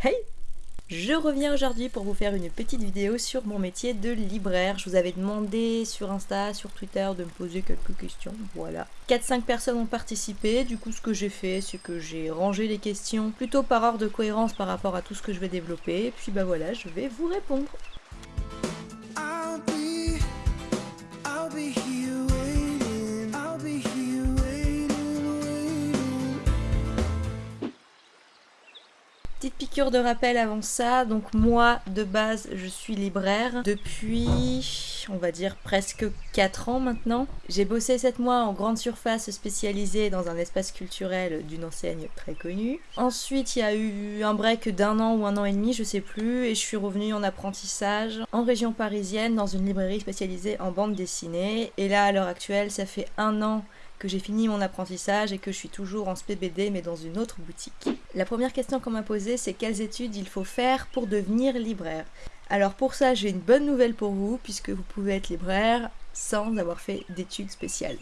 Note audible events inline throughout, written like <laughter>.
Hey je reviens aujourd'hui pour vous faire une petite vidéo sur mon métier de libraire. Je vous avais demandé sur Insta, sur Twitter de me poser quelques questions, voilà. 4-5 personnes ont participé, du coup ce que j'ai fait c'est que j'ai rangé les questions plutôt par ordre de cohérence par rapport à tout ce que je vais développer, et puis bah voilà, je vais vous répondre. Petite piqûre de rappel avant ça, donc moi de base je suis libraire depuis on va dire presque 4 ans maintenant. J'ai bossé 7 mois en grande surface spécialisée dans un espace culturel d'une enseigne très connue. Ensuite il y a eu un break d'un an ou un an et demi, je sais plus, et je suis revenue en apprentissage en région parisienne dans une librairie spécialisée en bande dessinée. Et là à l'heure actuelle ça fait un an que j'ai fini mon apprentissage et que je suis toujours en SPBD mais dans une autre boutique. La première question qu'on m'a posée c'est quelles études il faut faire pour devenir libraire? Alors pour ça j'ai une bonne nouvelle pour vous puisque vous pouvez être libraire sans avoir fait d'études spéciales.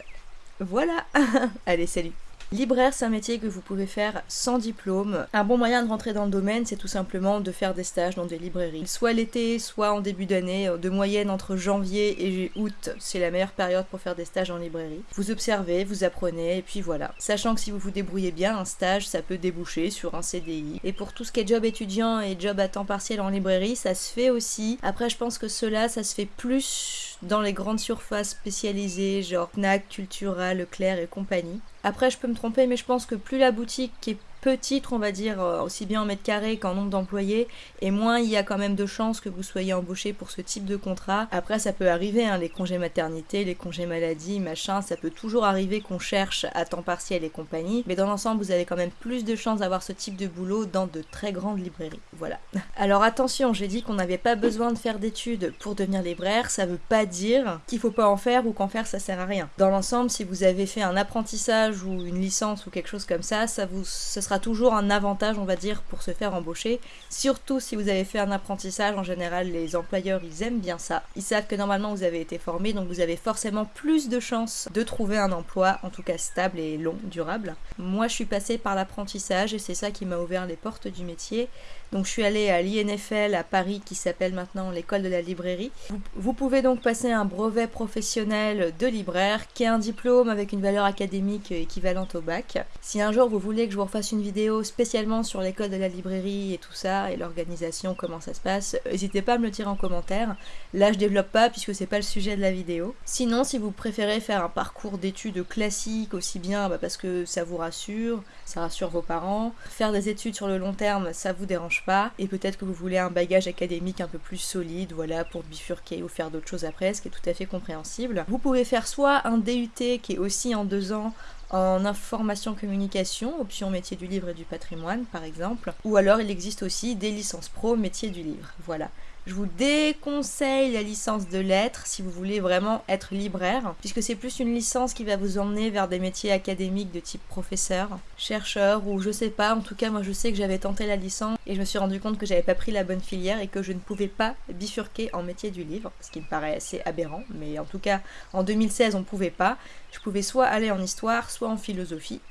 Voilà <laughs> Allez salut Libraire, c'est un métier que vous pouvez faire sans diplôme. Un bon moyen de rentrer dans le domaine, c'est tout simplement de faire des stages dans des librairies. Soit l'été, soit en début d'année, de moyenne entre janvier et août, c'est la meilleure période pour faire des stages en librairie. Vous observez, vous apprenez, et puis voilà. Sachant que si vous vous débrouillez bien, un stage, ça peut déboucher sur un CDI. Et pour tout ce qui est job étudiant et job à temps partiel en librairie, ça se fait aussi. Après, je pense que cela, ça se fait plus dans les grandes surfaces spécialisées, genre Knack, Cultura, Leclerc et compagnie. Après, je peux me tromper, mais je pense que plus la boutique est petite, on va dire, euh, aussi bien en mètre carré qu'en nombre d'employés, et moins il y a quand même de chances que vous soyez embauché pour ce type de contrat. Après, ça peut arriver, hein, les congés maternité, les congés maladie, machin, ça peut toujours arriver qu'on cherche à temps partiel et compagnie, mais dans l'ensemble, vous avez quand même plus de chances d'avoir ce type de boulot dans de très grandes librairies. Voilà. <laughs> Alors attention, j'ai dit qu'on n'avait pas besoin de faire d'études pour devenir libraire, ça veut pas dire qu'il faut pas en faire ou qu'en faire ça sert à rien. Dans l'ensemble, si vous avez fait un apprentissage ou une licence ou quelque chose comme ça, ça vous, ce sera toujours un avantage, on va dire, pour se faire embaucher. Surtout si vous avez fait un apprentissage, en général, les employeurs, ils aiment bien ça. Ils savent que normalement, vous avez été formé, donc vous avez forcément plus de chances de trouver un emploi, en tout cas stable et long, durable. Moi, je suis passée par l'apprentissage et c'est ça qui m'a ouvert les portes du métier. Donc je suis allée à l'INFL à Paris qui s'appelle maintenant l'école de la librairie. Vous, pouvez donc passer un brevet professionnel de libraire qui est un diplôme avec une valeur académique équivalente au bac. Si un jour vous voulez que je vous refasse une vidéo spécialement sur l'école de la librairie et tout ça et l'organisation, comment ça se passe, n'hésitez pas à me le dire en commentaire. Là je développe pas puisque c'est pas le sujet de la vidéo. Sinon si vous préférez faire un parcours d'études classique aussi bien bah, parce que ça vous rassure, ça rassure vos parents, faire des études sur le long terme ça vous dérange pas, et peut-être que vous voulez un bagage académique un peu plus solide, voilà, pour bifurquer ou faire d'autres choses après, ce qui est tout à fait compréhensible. Vous pouvez faire soit un DUT qui est aussi en deux ans en information communication, option métier du livre et du patrimoine par exemple, ou alors il existe aussi des licences pro métier du livre, voilà. Je vous déconseille la licence de lettres si vous voulez vraiment être libraire, puisque c'est plus une licence qui va vous emmener vers des métiers académiques de type professeur, chercheur ou je sais pas. En tout cas, moi je sais que j'avais tenté la licence et je me suis rendu compte que j'avais pas pris la bonne filière et que je ne pouvais pas bifurquer en métier du livre, ce qui me paraît assez aberrant. Mais en tout cas, en 2016, on pouvait pas. Je pouvais soit aller en histoire, soit en philosophie.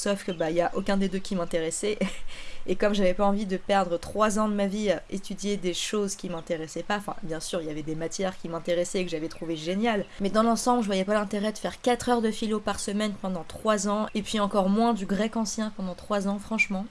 Sauf que bah il y a aucun des deux qui m'intéressait <laughs> et comme j'avais pas envie de perdre trois ans de ma vie à étudier des choses qui m'intéressaient pas, enfin bien sûr il y avait des matières qui m'intéressaient et que j'avais trouvé géniales, mais dans l'ensemble je voyais pas l'intérêt de faire 4 heures de philo par semaine pendant 3 ans et puis encore moins du grec ancien pendant 3 ans franchement.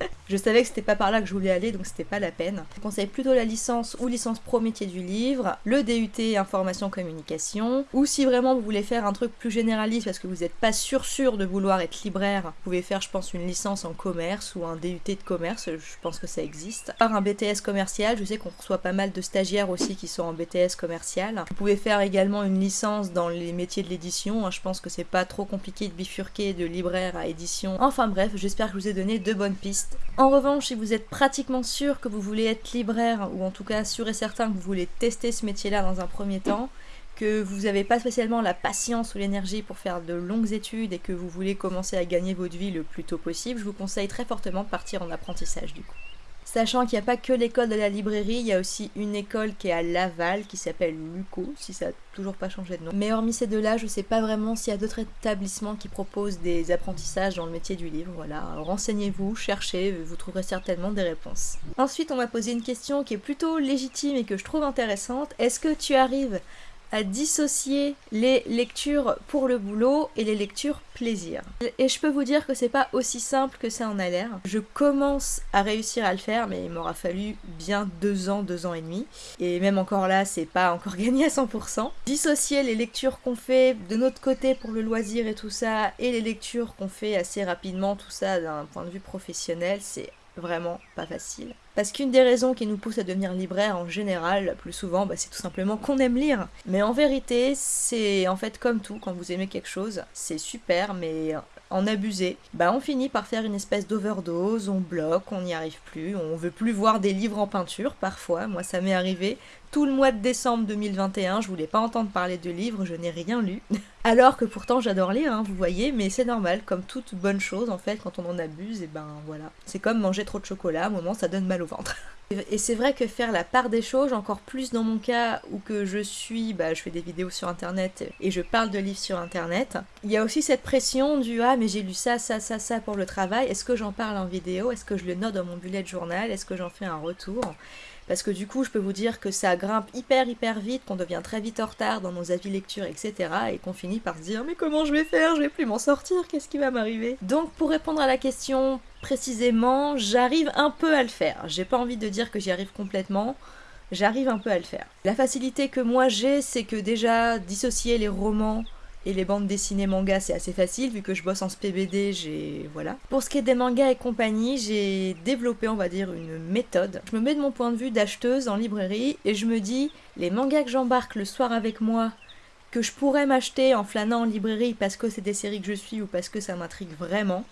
<laughs> je savais que c'était pas par là que je voulais aller, donc c'était pas la peine. Je conseille plutôt la licence ou licence pro métier du livre, le DUT information communication, ou si vraiment vous voulez faire un truc plus généraliste parce que vous n'êtes pas sûr sûr de vouloir être libraire, vous pouvez faire je pense une licence en commerce ou un DUT de commerce, je pense que ça existe. Par un BTS commercial, je sais qu'on reçoit pas mal de stagiaires aussi qui sont en BTS commercial. Vous pouvez faire également une licence dans les métiers de l'édition, hein. je pense que c'est pas trop compliqué de bifurquer de libraire à édition. Enfin bref, j'espère que je vous ai donné deux bonnes pistes en revanche, si vous êtes pratiquement sûr que vous voulez être libraire, ou en tout cas sûr et certain que vous voulez tester ce métier-là dans un premier temps, que vous n'avez pas spécialement la patience ou l'énergie pour faire de longues études et que vous voulez commencer à gagner votre vie le plus tôt possible, je vous conseille très fortement de partir en apprentissage du coup. Sachant qu'il n'y a pas que l'école de la librairie, il y a aussi une école qui est à Laval qui s'appelle Luco, si ça n'a toujours pas changé de nom. Mais hormis ces deux-là, je sais pas vraiment s'il y a d'autres établissements qui proposent des apprentissages dans le métier du livre. Voilà, renseignez-vous, cherchez, vous trouverez certainement des réponses. Ensuite, on m'a posé une question qui est plutôt légitime et que je trouve intéressante. Est-ce que tu arrives à dissocier les lectures pour le boulot et les lectures plaisir. Et je peux vous dire que c'est pas aussi simple que ça en a l'air. Je commence à réussir à le faire, mais il m'aura fallu bien deux ans, deux ans et demi. Et même encore là, c'est pas encore <laughs> gagné à 100%. Dissocier les lectures qu'on fait de notre côté pour le loisir et tout ça, et les lectures qu'on fait assez rapidement, tout ça d'un point de vue professionnel, c'est vraiment pas facile. Parce qu'une des raisons qui nous pousse à devenir libraire en général, plus souvent, bah, c'est tout simplement qu'on aime lire. Mais en vérité, c'est en fait comme tout, quand vous aimez quelque chose, c'est super, mais en abuser, bah on finit par faire une espèce d'overdose, on bloque, on n'y arrive plus, on veut plus voir des livres en peinture parfois, moi ça m'est arrivé, tout le mois de décembre 2021, je voulais pas entendre parler de livres, je n'ai rien lu. <laughs> Alors que pourtant j'adore lire, hein, vous voyez, mais c'est normal, comme toute bonne chose en fait, quand on en abuse, et ben voilà. C'est comme manger trop de chocolat, à un moment ça donne mal au ventre. <laughs> Et c'est vrai que faire la part des choses, encore plus dans mon cas où que je suis, bah, je fais des vidéos sur internet et je parle de livres sur internet, il y a aussi cette pression du ah mais j'ai lu ça, ça, ça, ça pour le travail, est-ce que j'en parle en vidéo, est-ce que je le note dans mon bullet journal, est-ce que j'en fais un retour? Parce que du coup, je peux vous dire que ça grimpe hyper hyper vite, qu'on devient très vite en retard dans nos avis lecture, etc. Et qu'on finit par se dire mais comment je vais faire? Je vais plus m'en sortir, qu'est-ce qui va m'arriver? Donc pour répondre à la question précisément, j'arrive un peu à le faire. J'ai pas envie de dire que j'y arrive complètement, j'arrive un peu à le faire. La facilité que moi j'ai, c'est que déjà dissocier les romans et les bandes dessinées manga, c'est assez facile vu que je bosse en SPBD, j'ai. Voilà. Pour ce qui est des mangas et compagnie, j'ai développé, on va dire, une méthode. Je me mets de mon point de vue d'acheteuse en librairie et je me dis, les mangas que j'embarque le soir avec moi, que je pourrais m'acheter en flânant en librairie parce que c'est des séries que je suis ou parce que ça m'intrigue vraiment,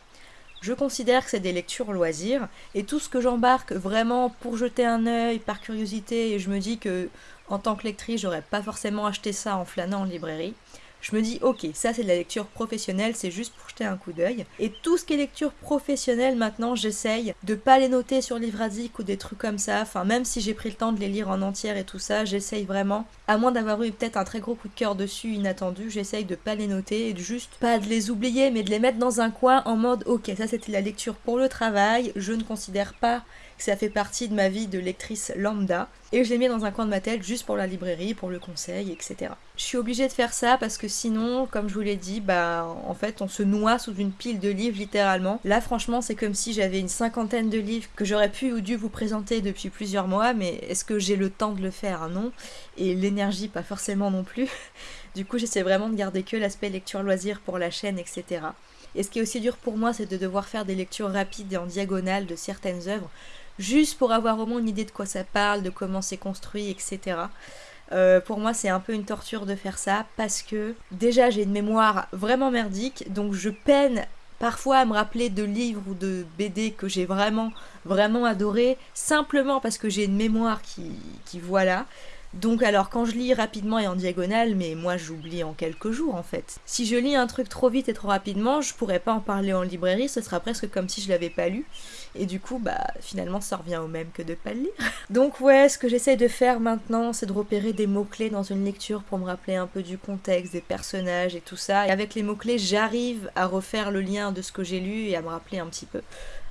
je considère que c'est des lectures loisirs et tout ce que j'embarque vraiment pour jeter un œil par curiosité et je me dis que en tant que lectrice j'aurais pas forcément acheté ça en flânant en librairie je me dis ok ça c'est de la lecture professionnelle c'est juste pour jeter un coup d'œil. Et tout ce qui est lecture professionnelle maintenant j'essaye de pas les noter sur Livradic ou des trucs comme ça. Enfin même si j'ai pris le temps de les lire en entière et tout ça j'essaye vraiment à moins d'avoir eu peut-être un très gros coup de cœur dessus inattendu j'essaye de pas les noter et de juste pas de les oublier mais de les mettre dans un coin en mode ok ça c'était la lecture pour le travail je ne considère pas ça fait partie de ma vie de lectrice lambda. Et je l'ai mis dans un coin de ma tête juste pour la librairie, pour le conseil, etc. Je suis obligée de faire ça parce que sinon, comme je vous l'ai dit, bah en fait on se noie sous une pile de livres littéralement. Là franchement c'est comme si j'avais une cinquantaine de livres que j'aurais pu ou dû vous présenter depuis plusieurs mois, mais est-ce que j'ai le temps de le faire? Non. Et l'énergie pas forcément non plus. <laughs> Du coup j'essaie vraiment de garder que l'aspect lecture loisir pour la chaîne, etc. Et ce qui est aussi dur pour moi, c'est de devoir faire des lectures rapides et en diagonale de certaines œuvres juste pour avoir au moins une idée de quoi ça parle, de comment c'est construit, etc. Euh, pour moi, c'est un peu une torture de faire ça parce que déjà j'ai une mémoire vraiment merdique, donc je peine parfois à me rappeler de livres ou de BD que j'ai vraiment, vraiment adoré, simplement parce que j'ai une mémoire qui, qui voilà. Donc alors quand je lis rapidement et en diagonale, mais moi j'oublie en quelques jours en fait. Si je lis un truc trop vite et trop rapidement, je pourrais pas en parler en librairie, ce sera presque comme si je l'avais pas lu. Et du coup, bah finalement ça revient au même que de pas le lire. Donc ouais, ce que j'essaie de faire maintenant, c'est de repérer des mots-clés dans une lecture pour me rappeler un peu du contexte, des personnages et tout ça. Et avec les mots-clés, j'arrive à refaire le lien de ce que j'ai lu et à me rappeler un petit peu.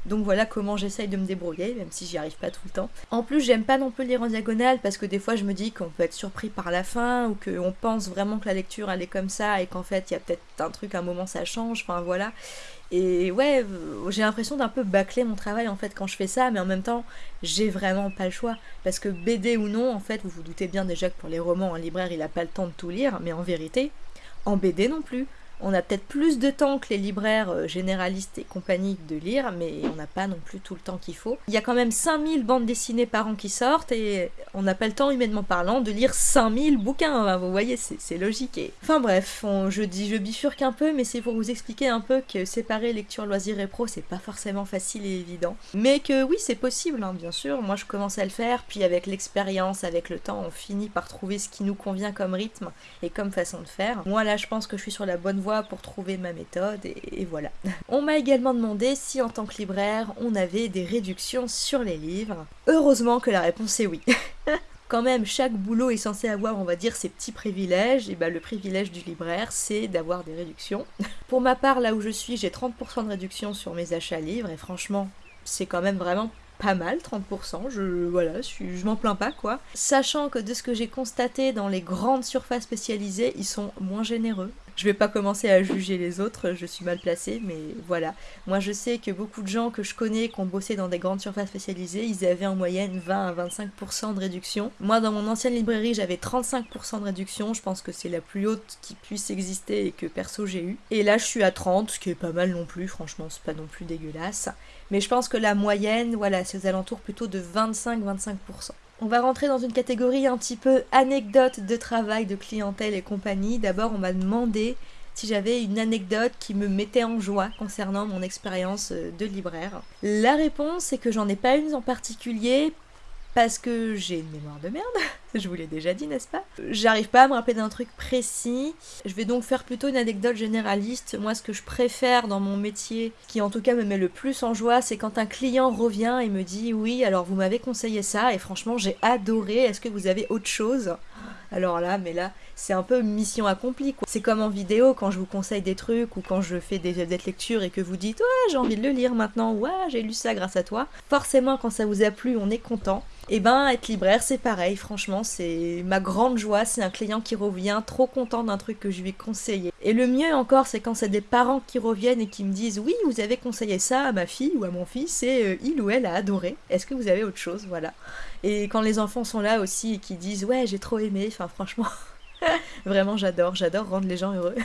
Donc voilà comment j'essaye de me débrouiller, même si j'y arrive pas tout le temps. En plus, j'aime pas non plus lire en diagonale parce que des fois je me dis qu'on peut être surpris par la fin ou qu'on pense vraiment que la lecture elle est comme ça et qu'en fait il y a peut-être un truc, un moment ça change, enfin voilà. Et ouais, j'ai l'impression d'un peu bâcler mon travail en fait quand je fais ça, mais en même temps, j'ai vraiment pas le choix. Parce que BD ou non, en fait, vous vous doutez bien déjà que pour les romans, un libraire il a pas le temps de tout lire, mais en vérité, en BD non plus on a peut-être plus de temps que les libraires euh, généralistes et compagnie de lire, mais on n'a pas non plus tout le temps qu'il faut. Il y a quand même 5000 bandes dessinées par an qui sortent et on n'a pas le temps, humainement parlant, de lire 5000 bouquins. vous voyez, c'est logique. Enfin bref, je bifurque un peu, mais c'est pour vous expliquer un peu que séparer lecture, loisir et pro, c'est pas forcément facile et évident. Mais que oui, c'est possible, hein, bien sûr. Moi, je commence à le faire, puis avec l'expérience, avec le temps, on finit par trouver ce qui nous convient comme rythme et comme façon de faire. Moi, là, je pense que je suis sur la bonne voie pour trouver ma méthode et, voilà. On m'a également demandé si en tant que libraire on avait des réductions sur les livres. Heureusement que la réponse est oui. <laughs> quand même, chaque boulot est censé avoir, on va dire, ses petits privilèges. Et bah, le privilège du libraire, c'est d'avoir des réductions. <laughs> Pour ma part, là où je suis, j'ai 30% de réduction sur mes achats livres. Et franchement, c'est quand même vraiment pas mal, 30%, je, voilà, je m'en plains pas quoi. Sachant que de ce que j'ai constaté dans les grandes surfaces spécialisées, ils sont moins généreux. Je vais pas commencer à juger les autres, je suis mal placée, mais voilà. Moi je sais que beaucoup de gens que je connais qui ont bossé dans des grandes surfaces spécialisées, ils avaient en moyenne 20 à 25% de réduction. Moi dans mon ancienne librairie j'avais 35% de réduction, je pense que c'est la plus haute qui puisse exister et que perso j'ai eu. Et là je suis à 30, ce qui est pas mal non plus, franchement c'est pas non plus dégueulasse. Mais je pense que la moyenne, voilà, c'est aux alentours plutôt de 25-25%. On va rentrer dans une catégorie un petit peu anecdote de travail, de clientèle et compagnie. D'abord, on m'a demandé si j'avais une anecdote qui me mettait en joie concernant mon expérience euh, de libraire. La réponse est que j'en ai pas une en particulier parce que j'ai une mémoire de merde, <laughs> je vous l'ai déjà dit, n'est-ce pas? J'arrive pas à me rappeler d'un truc précis. Je vais donc faire plutôt une anecdote généraliste. Moi, ce que je préfère dans mon métier, qui en tout cas me met le plus en joie, c'est quand un client revient et me dit Oui, alors vous m'avez conseillé ça et franchement, j'ai adoré. Est-ce que vous avez autre chose? <laughs> alors là, mais là, c'est un peu mission accomplie. C'est comme en vidéo, quand je vous conseille des trucs ou quand je fais des, des lectures et que vous dites Ouais, j'ai envie de le lire maintenant, ouais, j'ai lu ça grâce à toi. Forcément, quand ça vous a plu, on est content. Et eh ben, être libraire, c'est pareil, franchement, c'est ma grande joie. C'est un client qui revient trop content d'un truc que je lui ai conseillé. Et le mieux encore, c'est quand c'est des parents qui reviennent et qui me disent Oui, vous avez conseillé ça à ma fille ou à mon fils et euh, il ou elle a adoré. Est-ce que vous avez autre chose? Voilà. Et quand les enfants sont là aussi et qui disent Ouais, j'ai trop aimé, enfin, franchement, <laughs> vraiment, j'adore, j'adore rendre les gens heureux.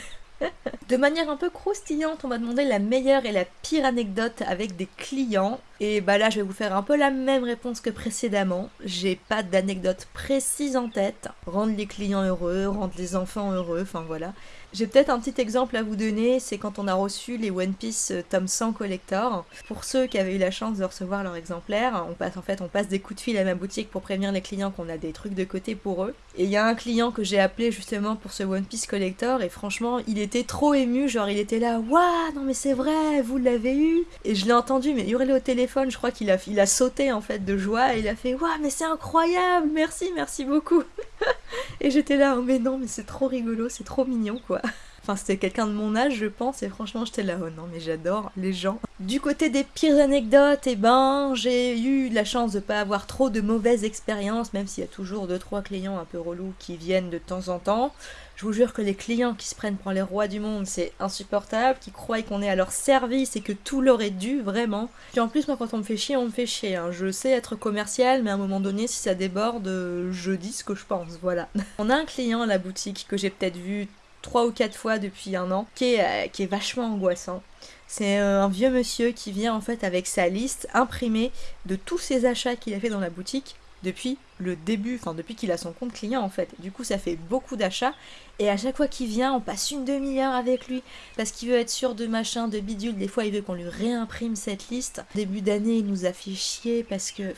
<laughs> De manière un peu croustillante, on m'a demandé la meilleure et la pire anecdote avec des clients. Et bah là, je vais vous faire un peu la même réponse que précédemment. J'ai pas d'anecdote précise en tête. Rendre les clients heureux, rendre les enfants heureux, enfin voilà. J'ai peut-être un petit exemple à vous donner, c'est quand on a reçu les One Piece euh, tome 100 collector. Pour ceux qui avaient eu la chance de recevoir leur exemplaire, on passe en fait on passe des coups de fil à ma boutique pour prévenir les clients qu'on a des trucs de côté pour eux. Et il y a un client que j'ai appelé justement pour ce One Piece collector et franchement, il était trop genre il était là, waouh, non mais c'est vrai, vous l'avez eu. Et je l'ai entendu mais hurler au téléphone, je crois qu'il a il a sauté en fait de joie et il a fait waouh, mais c'est incroyable, merci, merci beaucoup. <laughs> et j'étais là, oh, mais non, mais c'est trop rigolo, c'est trop mignon quoi. Enfin, c'était quelqu'un de mon âge, je pense, et franchement, j'étais là, oh non, mais j'adore les gens. Du côté des pires anecdotes, eh ben, j'ai eu la chance de pas avoir trop de mauvaises expériences, même s'il y a toujours deux trois clients un peu relous qui viennent de temps en temps. Je vous jure que les clients qui se prennent pour les rois du monde, c'est insupportable, qui croient qu'on est à leur service et que tout leur est dû, vraiment. Puis en plus, moi, quand on me fait chier, on me fait chier. Hein. Je sais être commercial, mais à un moment donné, si ça déborde, je dis ce que je pense, voilà. <laughs> On a un client à la boutique que j'ai peut-être vu trois ou quatre fois depuis un an, qui est, euh, vachement angoissant. C'est euh, un vieux monsieur qui vient en fait avec sa liste imprimée de tous ses achats qu'il a fait dans la boutique depuis le début, enfin depuis qu'il a son compte client en fait. Du coup ça fait beaucoup d'achats et à chaque fois qu'il vient on passe une demi-heure avec lui parce qu'il veut être sûr de machin, de bidule. Des fois il veut qu'on lui réimprime cette liste. Début d'année il nous a fait chier parce que...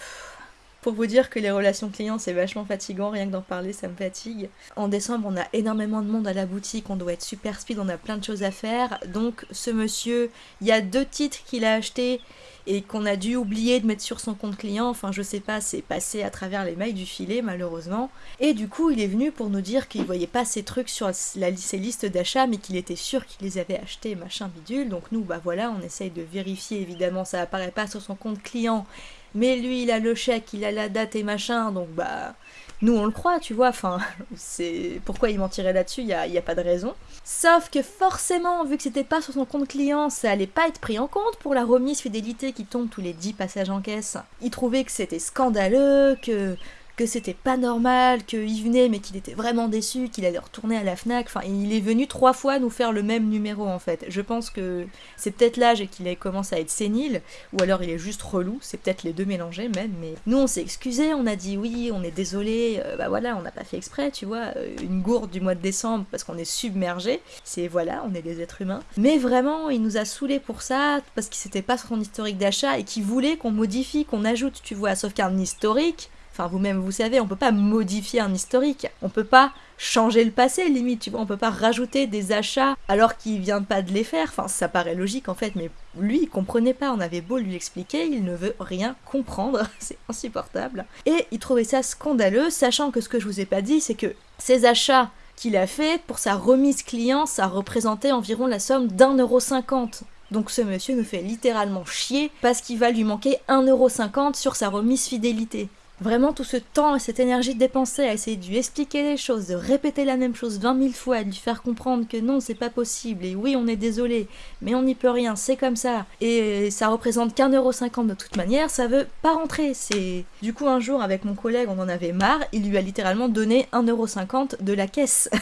Pour vous dire que les relations clients c'est vachement fatigant, rien que d'en parler ça me fatigue. En décembre on a énormément de monde à la boutique, on doit être super speed, on a plein de choses à faire. Donc ce monsieur, il y a deux titres qu'il a achetés et qu'on a dû oublier de mettre sur son compte client, enfin je sais pas, c'est passé à travers les mailles du filet malheureusement. Et du coup il est venu pour nous dire qu'il voyait pas ces trucs sur la, ses listes d'achat mais qu'il était sûr qu'il les avait achetés machin bidule. Donc nous bah voilà on essaye de vérifier évidemment ça apparaît pas sur son compte client mais lui il a le chèque, il a la date et machin, donc bah nous on le croit, tu vois, enfin, <laughs> c'est pourquoi il mentirait là-dessus, il a, pas de raison. Sauf que forcément, vu que c'était pas sur son compte client, ça allait pas être pris en compte pour la remise fidélité qui tombe tous les 10 passages en caisse. Il trouvait que c'était scandaleux, que que c'était pas normal, qu'il venait mais qu'il était vraiment déçu, qu'il allait retourner à la FNAC. Enfin, il est venu trois fois nous faire le même numéro en fait. Je pense que c'est peut-être l'âge et qu'il commence à être sénile, ou alors il est juste relou, c'est peut-être les deux mélangés même. Mais nous on s'est excusé, on a dit oui, on est désolé, euh, bah voilà, on n'a pas fait exprès, tu vois, euh, une gourde du mois de décembre parce qu'on est submergé. C'est voilà, on est des êtres humains. Mais vraiment, il nous a saoulé pour ça parce qu'il s'était pas sur son historique d'achat et qu'il voulait qu'on modifie, qu'on ajoute, tu vois, sauf qu'un historique Enfin, vous-même, vous savez, on peut pas modifier un historique. On peut pas changer le passé, limite, tu vois. On peut pas rajouter des achats alors qu'il vient pas de les faire. Enfin, ça paraît logique en fait, mais lui, il comprenait pas. On avait beau lui expliquer, il ne veut rien comprendre. <laughs> C'est insupportable. Et il trouvait ça scandaleux, sachant que ce que je vous ai pas dit, c'est que ces achats qu'il a fait pour sa remise client, ça représentait environ la somme d'un euro cinquante. Donc ce monsieur nous fait littéralement chier parce qu'il va lui manquer 1,50€ sur sa remise fidélité. Vraiment tout ce temps et cette énergie dépensée à essayer de lui expliquer les choses, de répéter la même chose 20 000 fois, de lui faire comprendre que non c'est pas possible et oui on est désolé, mais on n'y peut rien, c'est comme ça, et ça représente qu'un euro cinquante de toute manière, ça veut pas rentrer. C'est Du coup un jour avec mon collègue on en avait marre, il lui a littéralement donné 1,50€ de la caisse. <laughs>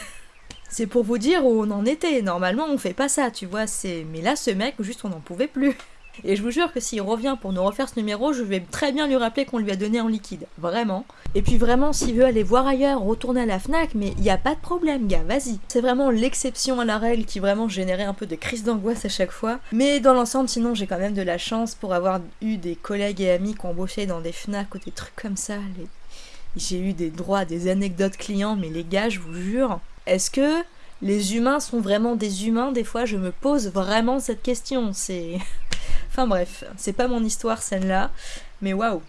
C'est pour vous dire où on en était. Normalement, on fait pas ça, tu vois. C'est mais là, ce mec, juste, on n'en pouvait plus. Et je vous jure que s'il revient pour nous refaire ce numéro, je vais très bien lui rappeler qu'on lui a donné en liquide. Vraiment. Et puis vraiment, s'il veut aller voir ailleurs, retourner à la FNAC, mais il n'y a pas de problème, gars, vas-y. C'est vraiment l'exception à la règle qui vraiment générait un peu de crise d'angoisse à chaque fois. Mais dans l'ensemble, sinon, j'ai quand même de la chance pour avoir eu des collègues et amis qui ont bossé dans des FNAC ou des trucs comme ça. J'ai eu des droits, des anecdotes clients, mais les gars, je vous jure, est-ce que les humains sont vraiment des humains? Des fois, je me pose vraiment cette question. C'est. <laughs> enfin bref, c'est pas mon histoire celle-là, mais waouh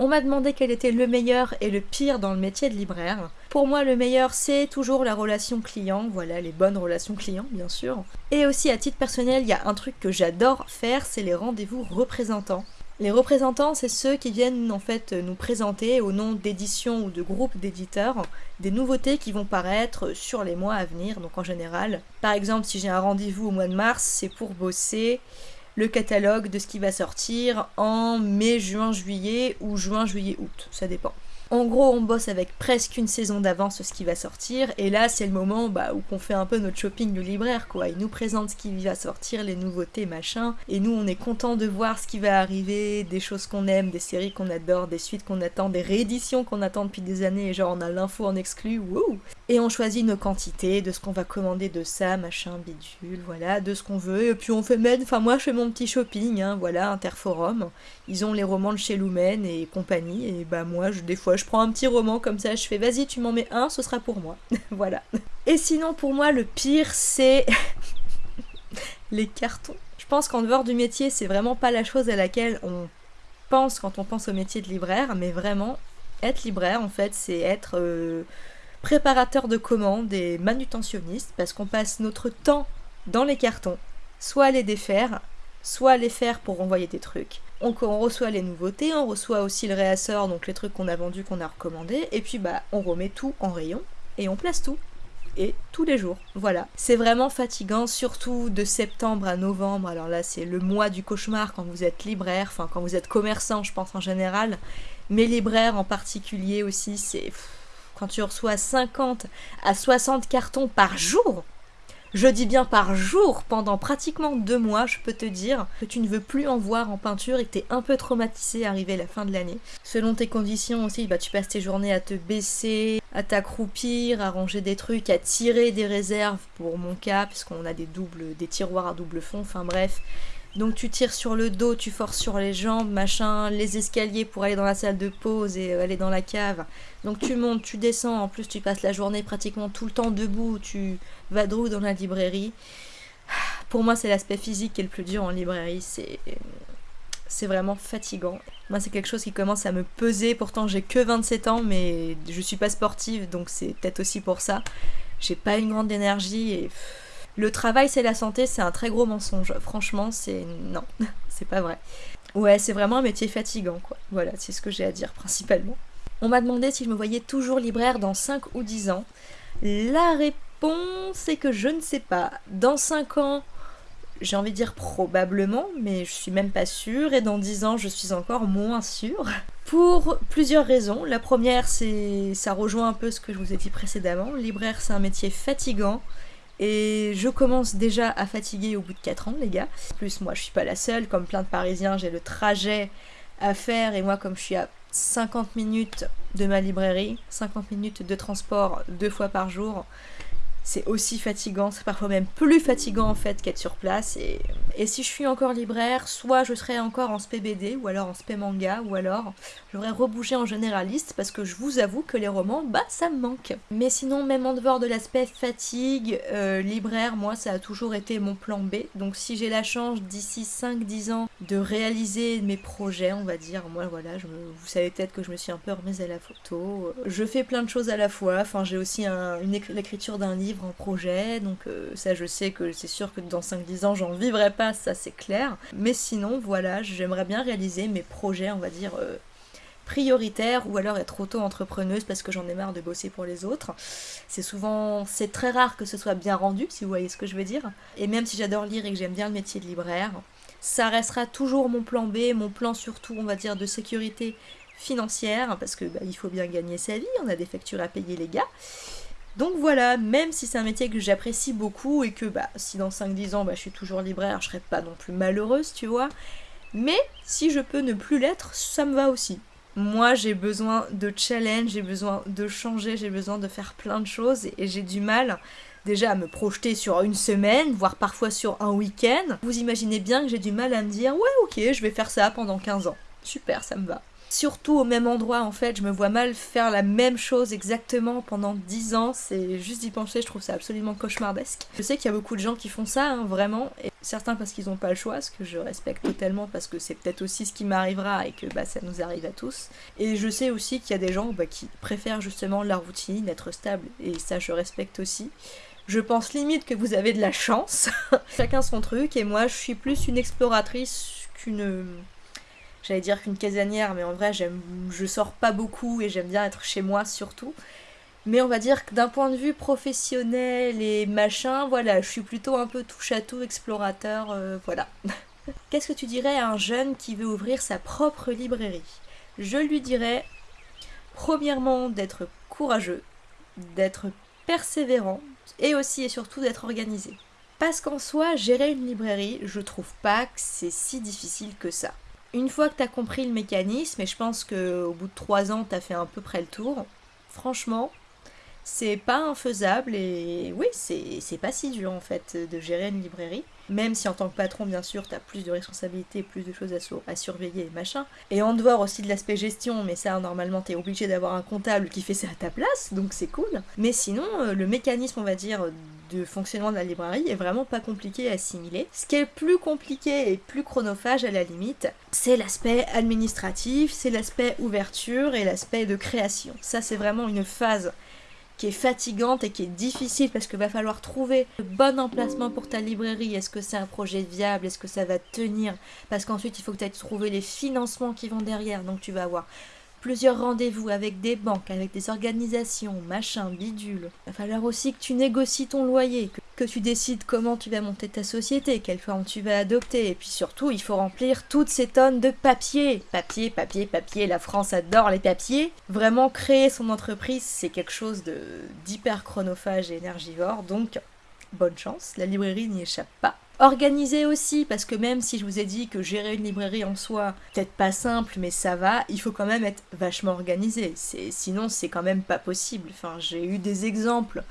on m'a demandé quel était le meilleur et le pire dans le métier de libraire. Pour moi, le meilleur, c'est toujours la relation client, voilà, les bonnes relations clients, bien sûr. Et aussi, à titre personnel, il y a un truc que j'adore faire, c'est les rendez-vous représentants. Les représentants, c'est ceux qui viennent en fait nous présenter au nom d'éditions ou de groupes d'éditeurs des nouveautés qui vont paraître sur les mois à venir. Donc en général, par exemple, si j'ai un rendez-vous au mois de mars, c'est pour bosser le catalogue de ce qui va sortir en mai, juin, juillet ou juin, juillet, août. Ça dépend. En gros, on bosse avec presque une saison d'avance ce qui va sortir, et là, c'est le moment bah, où on fait un peu notre shopping du libraire, quoi. Il nous présente ce qui va sortir, les nouveautés, machin, et nous, on est content de voir ce qui va arriver, des choses qu'on aime, des séries qu'on adore, des suites qu'on attend, des rééditions qu'on attend depuis des années, et genre on a l'info en exclu, wouh Et on choisit nos quantités, de ce qu'on va commander de ça, machin, bidule, voilà, de ce qu'on veut, et puis on fait même, enfin moi je fais mon petit shopping, hein, voilà, Interforum, ils ont les romans de chez Lumen et compagnie, et bah moi, je, des fois, je prends un petit roman comme ça, je fais vas-y, tu m'en mets un, ce sera pour moi. <laughs> voilà. Et sinon, pour moi, le pire, c'est <laughs> les cartons. Je pense qu'en dehors du métier, c'est vraiment pas la chose à laquelle on pense quand on pense au métier de libraire, mais vraiment, être libraire, en fait, c'est être euh, préparateur de commandes et manutentionniste, parce qu'on passe notre temps dans les cartons, soit à les défaire, soit les faire pour envoyer des trucs on, reçoit les nouveautés, on reçoit aussi le réassort, donc les trucs qu'on a vendus, qu'on a recommandés, et puis bah on remet tout en rayon et on place tout. Et tous les jours, voilà. C'est vraiment fatigant, surtout de septembre à novembre. Alors là, c'est le mois du cauchemar quand vous êtes libraire, enfin quand vous êtes commerçant, je pense en général, mais libraire en particulier aussi, c'est quand tu reçois 50 à 60 cartons par jour je dis bien par jour, pendant pratiquement deux mois, je peux te dire que tu ne veux plus en voir en peinture et que tu es un peu traumatisé arrivé la fin de l'année. Selon tes conditions aussi, bah, tu passes tes journées à te baisser, à t'accroupir, à ranger des trucs, à tirer des réserves pour mon cas, puisqu'on a des doubles, des tiroirs à double fond, enfin bref. Donc tu tires sur le dos, tu forces sur les jambes, machin, les escaliers pour aller dans la salle de pause et euh, aller dans la cave. Donc tu montes, tu descends, en plus tu passes la journée pratiquement tout le temps debout, tu vadrouilles dans la librairie. Pour moi c'est l'aspect physique qui est le plus dur en librairie, c'est c'est vraiment fatigant. Moi, c'est quelque chose qui commence à me peser. Pourtant, j'ai que 27 ans, mais je suis pas sportive, donc c'est peut-être aussi pour ça. J'ai pas une grande énergie et le travail c'est la santé, c'est un très gros mensonge. Franchement, c'est non, <laughs> c'est pas vrai. Ouais, c'est vraiment un métier fatigant, quoi. Voilà, c'est ce que j'ai à dire principalement. On m'a demandé si je me voyais toujours libraire dans 5 ou 10 ans. La réponse est que je ne sais pas. Dans 5 ans, j'ai envie de dire probablement, mais je suis même pas sûre, et dans 10 ans, je suis encore moins sûre. Pour plusieurs raisons. La première, c'est ça rejoint un peu ce que je vous ai dit précédemment. Libraire, c'est un métier fatigant. Et je commence déjà à fatiguer au bout de 4 ans, les gars. En plus, moi, je suis pas la seule. Comme plein de Parisiens, j'ai le trajet à faire. Et moi, comme je suis à 50 minutes de ma librairie, 50 minutes de transport deux fois par jour, c'est aussi fatigant. C'est parfois même plus fatigant en fait qu'être sur place. Et, et si je suis encore libraire, soit je serai encore en SPBD, ou alors en SP manga, ou alors J'aurais rebougé en généraliste parce que je vous avoue que les romans, bah ça me manque. Mais sinon, même en dehors de l'aspect fatigue, euh, libraire, moi ça a toujours été mon plan B. Donc si j'ai la chance d'ici 5-10 ans de réaliser mes projets, on va dire, moi voilà, je vous savez peut-être que je me suis un peu remise à la photo. Je fais plein de choses à la fois. Enfin, j'ai aussi l'écriture d'un livre en projet. Donc euh, ça, je sais que c'est sûr que dans 5-10 ans, j'en vivrai pas, ça c'est clair. Mais sinon, voilà, j'aimerais bien réaliser mes projets, on va dire. Euh, prioritaire ou alors être auto-entrepreneuse parce que j'en ai marre de bosser pour les autres. C'est souvent, c'est très rare que ce soit bien rendu, si vous voyez ce que je veux dire. Et même si j'adore lire et que j'aime bien le métier de libraire, ça restera toujours mon plan B, mon plan surtout, on va dire, de sécurité financière, parce que bah, il faut bien gagner sa vie, on a des factures à payer les gars. Donc voilà, même si c'est un métier que j'apprécie beaucoup et que bah, si dans 5-10 ans bah, je suis toujours libraire, je serai pas non plus malheureuse, tu vois. Mais si je peux ne plus l'être, ça me va aussi. Moi, j'ai besoin de challenge, j'ai besoin de changer, j'ai besoin de faire plein de choses et j'ai du mal déjà à me projeter sur une semaine, voire parfois sur un week-end. Vous imaginez bien que j'ai du mal à me dire ouais ok, je vais faire ça pendant 15 ans. Super, ça me va surtout au même endroit en fait. Je me vois mal faire la même chose exactement pendant 10 ans. C'est juste d'y penser, je trouve ça absolument cauchemardesque. Je sais qu'il y a beaucoup de gens qui font ça, hein, vraiment. Et certains parce qu'ils n'ont pas le choix, ce que je respecte totalement parce que c'est peut-être aussi ce qui m'arrivera et que bah, ça nous arrive à tous. Et je sais aussi qu'il y a des gens bah, qui préfèrent justement la routine, être stable. Et ça, je respecte aussi. Je pense limite que vous avez de la chance. <laughs> Chacun son truc. Et moi, je suis plus une exploratrice qu'une j'allais dire qu'une casanière, mais en vrai, j'aime, je sors pas beaucoup et j'aime bien être chez moi surtout. Mais on va dire que d'un point de vue professionnel et machin, voilà, je suis plutôt un peu touche à tout, explorateur, euh, voilà. <laughs> Qu'est-ce que tu dirais à un jeune qui veut ouvrir sa propre librairie? Je lui dirais, premièrement, d'être courageux, d'être persévérant et aussi et surtout d'être organisé. Parce qu'en soi, gérer une librairie, je trouve pas que c'est si difficile que ça. Une fois que tu as compris le mécanisme, et je pense qu'au bout de 3 ans, tu as fait à peu près le tour, franchement, c'est pas infaisable et oui, c'est pas si dur en fait de gérer une librairie. Même si en tant que patron, bien sûr, tu as plus de responsabilités, plus de choses à, surveiller et machin. Et en dehors aussi de l'aspect gestion, mais ça, normalement, tu es obligé d'avoir un comptable qui fait ça à ta place, donc c'est cool. Mais sinon, euh, le mécanisme, on va dire, de fonctionnement de la librairie est vraiment pas compliqué à assimiler. Ce qui est plus compliqué et plus chronophage à la limite, c'est l'aspect administratif, c'est l'aspect ouverture et l'aspect de création. Ça, c'est vraiment une phase qui est fatigante et qui est difficile parce qu'il va falloir trouver le bon emplacement pour ta librairie. Est-ce que c'est un projet viable? Est-ce que ça va tenir? Parce qu'ensuite, il faut que tu aies trouvé les financements qui vont derrière. Donc, tu vas avoir plusieurs rendez-vous avec des banques, avec des organisations, machin, bidule. Il va falloir aussi que tu négocies ton loyer, que, tu décides comment tu vas monter ta société, quelle forme tu vas adopter. Et puis surtout, il faut remplir toutes ces tonnes de papier. Papier, papier, papier. La France adore les papiers. Vraiment, créer son entreprise, c'est quelque chose d'hyper chronophage et énergivore. Donc, bonne chance. La librairie n'y échappe pas. Organisé aussi, parce que même si je vous ai dit que gérer une librairie en soi, peut-être pas simple, mais ça va, il faut quand même être vachement organisé. Sinon, c'est quand même pas possible. Enfin, j'ai eu des exemples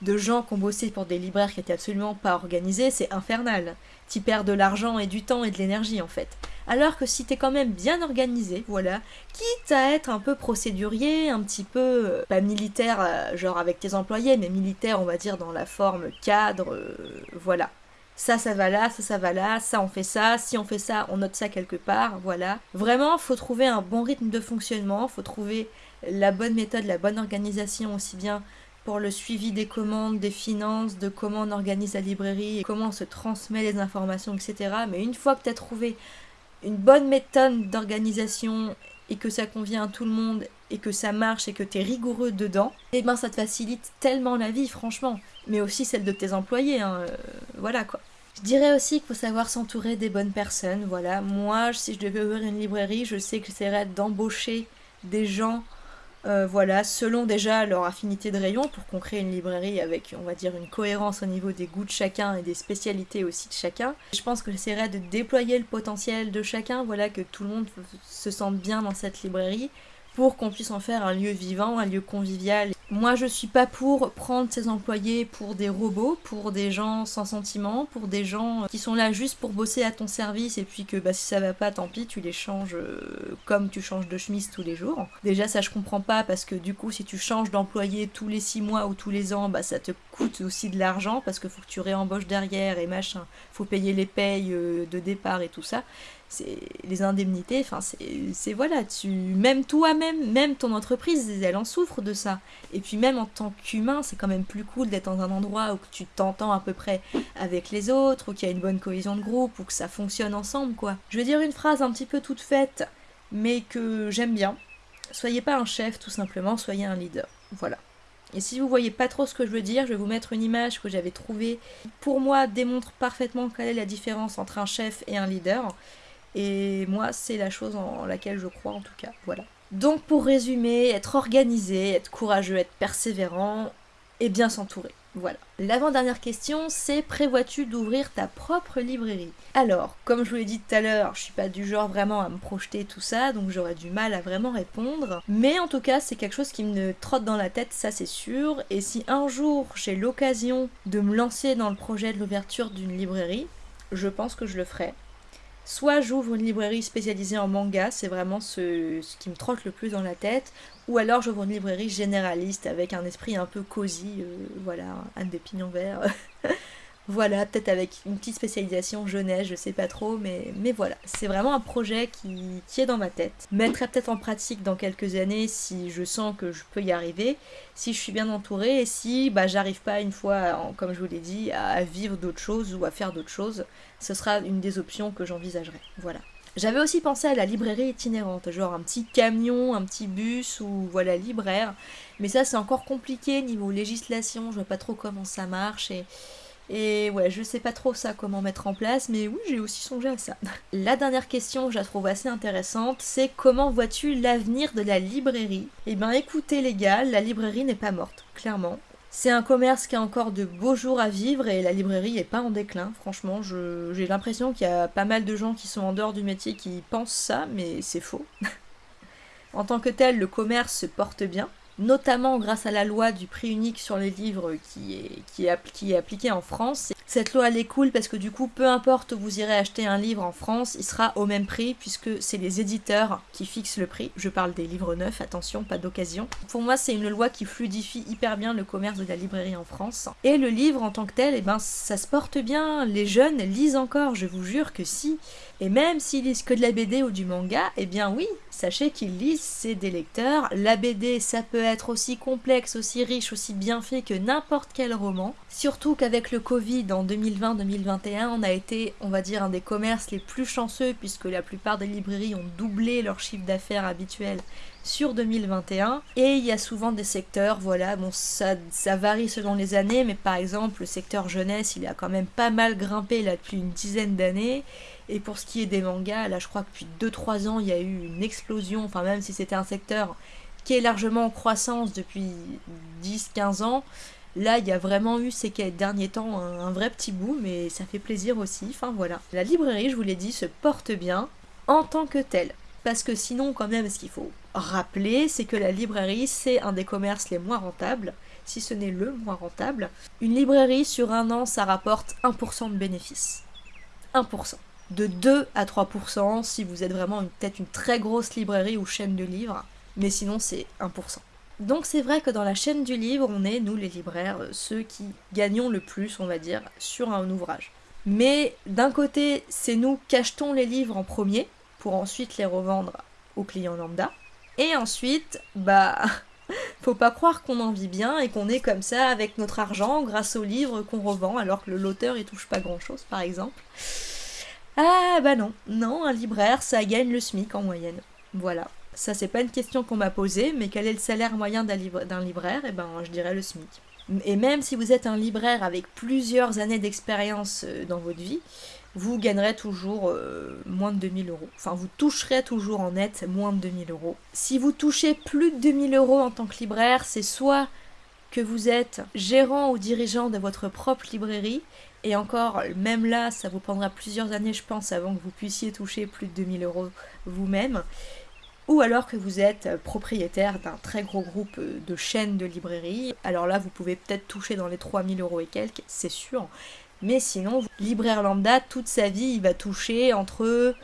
de gens qui ont bossé pour des libraires qui étaient absolument pas organisés, c'est infernal. Tu perds de l'argent et du temps et de l'énergie en fait. Alors que si t'es quand même bien organisé, voilà, quitte à être un peu procédurier, un petit peu, euh, pas militaire, euh, genre avec tes employés, mais militaire on va dire dans la forme cadre, euh, voilà ça, ça va là, ça, ça va là, ça, on fait ça, si on fait ça, on note ça quelque part, voilà. Vraiment, faut trouver un bon rythme de fonctionnement, faut trouver la bonne méthode, la bonne organisation aussi bien pour le suivi des commandes, des finances, de comment on organise la librairie, comment on se transmet les informations, etc. Mais une fois que tu as trouvé une bonne méthode d'organisation et que ça convient à tout le monde et que ça marche et que tu es rigoureux dedans, et eh ben ça te facilite tellement la vie, franchement. Mais aussi celle de tes employés, hein, euh, voilà quoi. Je dirais aussi qu'il faut savoir s'entourer des bonnes personnes, voilà. Moi, si je devais ouvrir une librairie, je sais que j'essaierais d'embaucher des gens euh, voilà, selon déjà leur affinité de rayon pour qu'on crée une librairie avec, on va dire, une cohérence au niveau des goûts de chacun et des spécialités aussi de chacun. Je pense que j'essaierai de déployer le potentiel de chacun, voilà, que tout le monde se sente bien dans cette librairie pour qu'on puisse en faire un lieu vivant, un lieu convivial. Moi, je suis pas pour prendre ses employés pour des robots, pour des gens sans sentiment, pour des gens qui sont là juste pour bosser à ton service et puis que bah, si ça va pas, tant pis, tu les changes euh, comme tu changes de chemise tous les jours. Déjà, ça je comprends pas parce que du coup, si tu changes d'employé tous les 6 mois ou tous les ans, bah ça te coûte aussi de l'argent parce qu'il faut que tu réembauches derrière et machin, faut payer les payes euh, de départ et tout ça les indemnités, enfin c'est voilà, tu même toi-même, même ton entreprise, elle en souffre de ça. Et puis même en tant qu'humain, c'est quand même plus cool d'être dans un endroit où tu t'entends à peu près avec les autres, où qu'il y a une bonne cohésion de groupe, ou que ça fonctionne ensemble quoi. Je vais dire une phrase un petit peu toute faite, mais que j'aime bien. Soyez pas un chef tout simplement, soyez un leader. Voilà. Et si vous voyez pas trop ce que je veux dire, je vais vous mettre une image que j'avais trouvée. Pour moi, démontre parfaitement quelle est la différence entre un chef et un leader. Et moi, c'est la chose en laquelle je crois en tout cas. Voilà. Donc pour résumer, être organisé, être courageux, être persévérant et bien s'entourer. Voilà. L'avant-dernière question, c'est prévois-tu d'ouvrir ta propre librairie? Alors, comme je vous l'ai dit tout à l'heure, je suis pas du genre vraiment à me projeter tout ça, donc j'aurais du mal à vraiment répondre. Mais en tout cas, c'est quelque chose qui me trotte dans la tête, ça c'est sûr. Et si un jour j'ai l'occasion de me lancer dans le projet de l'ouverture d'une librairie, je pense que je le ferai. Soit j'ouvre une librairie spécialisée en manga, c'est vraiment ce, qui me trotte le plus dans la tête, ou alors j'ouvre une librairie généraliste avec un esprit un peu cosy, euh, voilà, Anne des pignons verts. <laughs> Voilà, peut-être avec une petite spécialisation jeunesse, je sais pas trop, mais, voilà. C'est vraiment un projet qui, qui, est dans ma tête. Mettrai peut-être en pratique dans quelques années si je sens que je peux y arriver, si je suis bien entourée et si bah, j'arrive pas une fois, comme je vous l'ai dit, à, vivre d'autres choses ou à faire d'autres choses. Ce sera une des options que j'envisagerai. Voilà. J'avais aussi pensé à la librairie itinérante, genre un petit camion, un petit bus ou voilà libraire. Mais ça c'est encore compliqué niveau législation, je vois pas trop comment ça marche et et ouais, je sais pas trop ça comment mettre en place, mais oui, j'ai aussi songé à ça. La dernière question, je la trouve assez intéressante, c'est comment vois-tu l'avenir de la librairie? Eh bien écoutez les gars, la librairie n'est pas morte, clairement. C'est un commerce qui a encore de beaux jours à vivre et la librairie est pas en déclin. Franchement, j'ai l'impression qu'il y a pas mal de gens qui sont en dehors du métier qui pensent ça, mais c'est faux. <laughs> en tant que tel, le commerce se porte bien notamment grâce à la loi du prix unique sur les livres qui est, qui appliquée en France. Cette loi elle est cool parce que du coup peu importe où vous irez acheter un livre en France, il sera au même prix puisque c'est les éditeurs qui fixent le prix. Je parle des livres neufs, attention, pas d'occasion. Pour moi c'est une loi qui fluidifie hyper bien le commerce de la librairie en France. Et le livre en tant que tel, eh ben, ça se porte bien, les jeunes lisent encore, je vous jure que si. Et même s'ils lisent que de la BD ou du manga, eh bien oui, sachez qu'ils lisent, c'est des lecteurs. La BD, ça peut être aussi complexe, aussi riche, aussi bien fait que n'importe quel roman. Surtout qu'avec le Covid en 2020-2021, on a été, on va dire, un des commerces les plus chanceux puisque la plupart des librairies ont doublé leur chiffre d'affaires habituel sur 2021. Et il y a souvent des secteurs, voilà, bon, ça, varie selon les années, mais par exemple, le secteur jeunesse, il a quand même pas mal grimpé là depuis une dizaine d'années. Et pour ce qui est des mangas, là je crois que depuis 2-3 ans il y a eu une explosion, enfin même si c'était un secteur qui est largement en croissance depuis 10-15 ans, là il y a vraiment eu ces derniers temps un, vrai petit bout, mais ça fait plaisir aussi, enfin voilà. La librairie, je vous l'ai dit, se porte bien en tant que telle. Parce que sinon quand même ce qu'il faut rappeler, c'est que la librairie c'est un des commerces les moins rentables, si ce n'est le moins rentable. Une librairie sur un an ça rapporte 1% de bénéfices. 1% de 2 à 3% si vous êtes vraiment peut-être une très grosse librairie ou chaîne de livres, mais sinon c'est 1%. Donc c'est vrai que dans la chaîne du livre, on est, nous les libraires, ceux qui gagnons le plus, on va dire, sur un ouvrage. Mais d'un côté, c'est nous qui achetons les livres en premier, pour ensuite les revendre aux clients lambda. Et ensuite, bah, <laughs> faut pas croire qu'on en vit bien et qu'on est comme ça avec notre argent grâce aux livres qu'on revend alors que l'auteur il touche pas grand chose par exemple. Ah bah non, non, un libraire, ça gagne le SMIC en moyenne. Voilà. Ça, c'est pas une question qu'on m'a posée, mais quel est le salaire moyen d'un libraire? Eh ben, je dirais le SMIC. Et même si vous êtes un libraire avec plusieurs années d'expérience euh, dans votre vie, vous gagnerez toujours euh, moins de 2000 euros. Enfin, vous toucherez toujours en net moins de 2000 euros. Si vous touchez plus de 2000 euros en tant que libraire, c'est soit que vous êtes gérant ou dirigeant de votre propre librairie, et encore, même là, ça vous prendra plusieurs années, je pense, avant que vous puissiez toucher plus de 2000 euros vous-même. ou alors que vous êtes propriétaire d'un très gros groupe de chaînes de librairies. Alors là, vous pouvez peut-être toucher dans les 3000 euros et quelques, c'est sûr. Mais sinon, libraire lambda, toute sa vie, il va toucher entre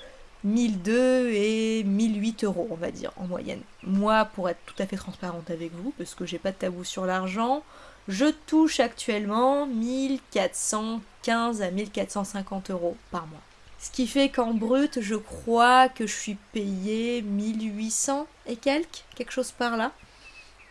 1002 et 1008 euros, on va dire, en moyenne. Moi, pour être tout à fait transparente avec vous, parce que j'ai pas de tabou sur l'argent, je touche actuellement 1415 à 1450 euros par mois. Ce qui fait qu'en brut, je crois que je suis payée 1800 et quelques, quelque chose par là.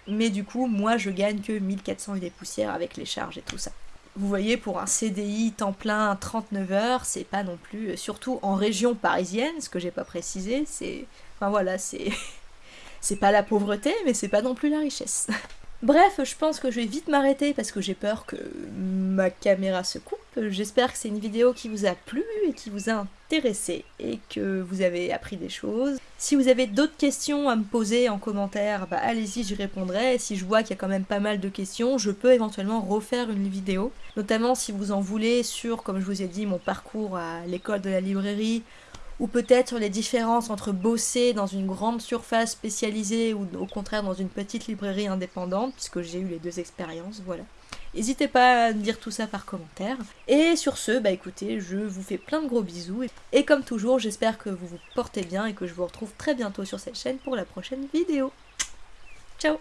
Mais du coup, moi, je gagne que 1400 et des poussières avec les charges et tout ça. Vous voyez, pour un CDI temps plein 39 heures, c'est pas non plus, surtout en région parisienne, ce que j'ai pas précisé, c'est. Enfin voilà, c'est. <laughs> c'est pas la pauvreté, mais c'est pas non plus la richesse. <laughs> Bref, je pense que je vais vite m'arrêter parce que j'ai peur que ma caméra se coupe. J'espère que c'est une vidéo qui vous a plu et qui vous a intéressé et que vous avez appris des choses. Si vous avez d'autres questions à me poser en commentaire, bah allez-y, j'y répondrai. Si je vois qu'il y a quand même pas mal de questions, je peux éventuellement refaire une vidéo. Notamment si vous en voulez sur, comme je vous ai dit, mon parcours à l'école de la librairie ou peut-être sur les différences entre bosser dans une grande surface spécialisée ou au contraire dans une petite librairie indépendante, puisque j'ai eu les deux expériences, voilà. N'hésitez pas à me dire tout ça par commentaire. Et sur ce, bah écoutez, je vous fais plein de gros bisous. Et comme toujours, j'espère que vous vous portez bien et que je vous retrouve très bientôt sur cette chaîne pour la prochaine vidéo. Ciao